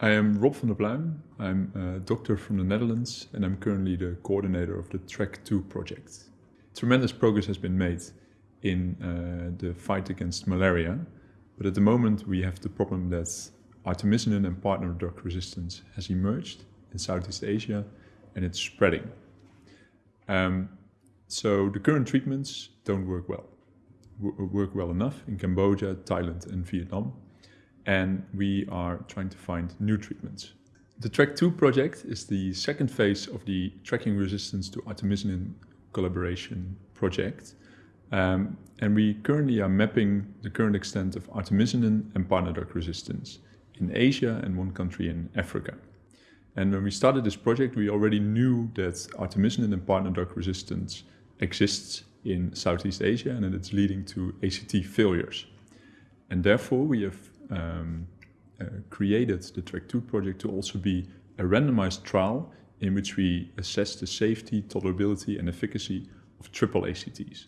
I am Rob van der Pluijm. I'm a doctor from the Netherlands and I'm currently the coordinator of the TRAC2 project. Tremendous progress has been made in uh, the fight against malaria, but at the moment we have the problem that artemisinin and partner drug resistance has emerged in Southeast Asia and it's spreading. Um, so the current treatments don't work well, work well enough in Cambodia, Thailand and Vietnam and we are trying to find new treatments. The TRAC2 project is the second phase of the Tracking Resistance to Artemisinin collaboration project. Um, and we currently are mapping the current extent of artemisinin and drug resistance in Asia and one country in Africa. And when we started this project, we already knew that artemisinin and drug resistance exists in Southeast Asia and that it's leading to ACT failures. And therefore, we have um, uh, created the track 2 project to also be a randomized trial in which we assess the safety, tolerability and efficacy of triple ACTs.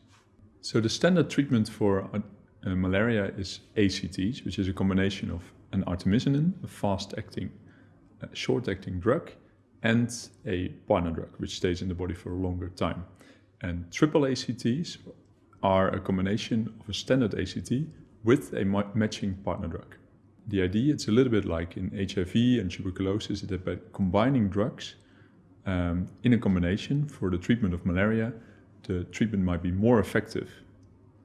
So the standard treatment for uh, uh, malaria is ACTs, which is a combination of an artemisinin, a fast-acting, uh, short-acting drug, and a partner drug, which stays in the body for a longer time. And triple ACTs are a combination of a standard ACT with a matching partner drug. The idea, it's a little bit like in HIV and tuberculosis, that by combining drugs um, in a combination for the treatment of malaria, the treatment might be more effective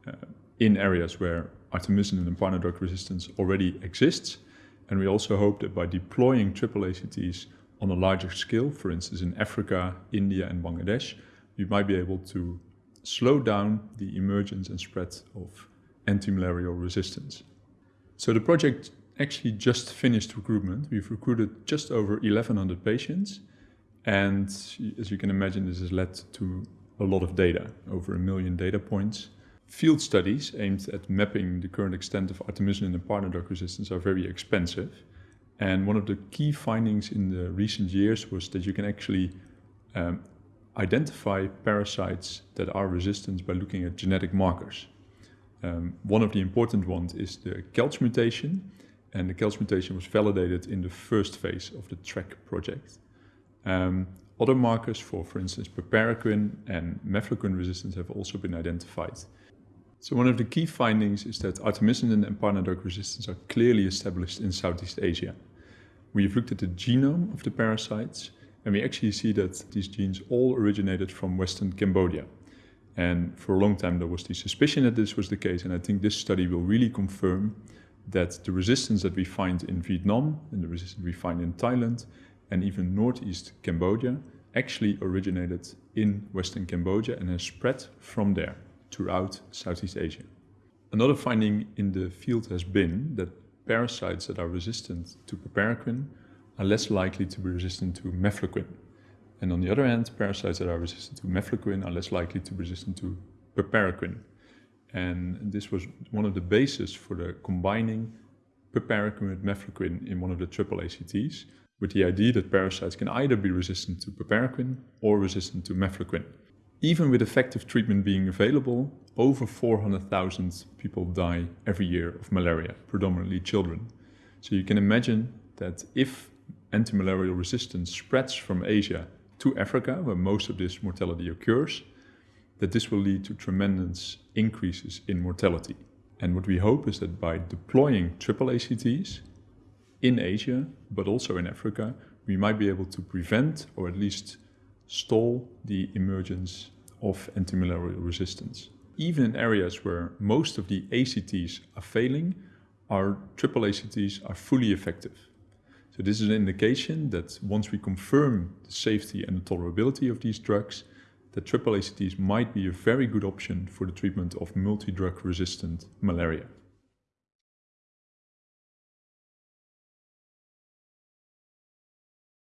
uh, in areas where artemisinin and partner drug resistance already exists. And we also hope that by deploying triple ACTs on a larger scale, for instance in Africa, India and Bangladesh, we might be able to slow down the emergence and spread of anti-malarial resistance. So the project actually just finished recruitment. We've recruited just over 1,100 patients. And as you can imagine, this has led to a lot of data, over a million data points. Field studies aimed at mapping the current extent of artemisinin and partner drug resistance are very expensive. And one of the key findings in the recent years was that you can actually um, identify parasites that are resistant by looking at genetic markers. Um, one of the important ones is the kelch mutation, and the kelch mutation was validated in the first phase of the TRAC project. Um, other markers for, for instance, piperaquine and mefloquine resistance have also been identified. So one of the key findings is that artemisinin and partner drug resistance are clearly established in Southeast Asia. We've looked at the genome of the parasites and we actually see that these genes all originated from Western Cambodia. And for a long time there was the suspicion that this was the case and I think this study will really confirm that the resistance that we find in Vietnam and the resistance we find in Thailand and even northeast Cambodia actually originated in western Cambodia and has spread from there throughout Southeast Asia. Another finding in the field has been that parasites that are resistant to piperaquine are less likely to be resistant to mefloquine. And on the other hand, parasites that are resistant to mefloquine are less likely to be resistant to piperaquine. And this was one of the bases for the combining piperaquine with mefloquine in one of the triple ACTs, with the idea that parasites can either be resistant to piperaquine or resistant to mefloquine. Even with effective treatment being available, over 400,000 people die every year of malaria, predominantly children. So you can imagine that if anti-malarial resistance spreads from Asia to Africa, where most of this mortality occurs, that this will lead to tremendous increases in mortality. And what we hope is that by deploying triple ACTs in Asia, but also in Africa, we might be able to prevent or at least stall the emergence of antimalarial resistance. Even in areas where most of the ACTs are failing, our triple ACTs are fully effective. So this is an indication that once we confirm the safety and the tolerability of these drugs, that triple ACTs might be a very good option for the treatment of multi-drug resistant malaria.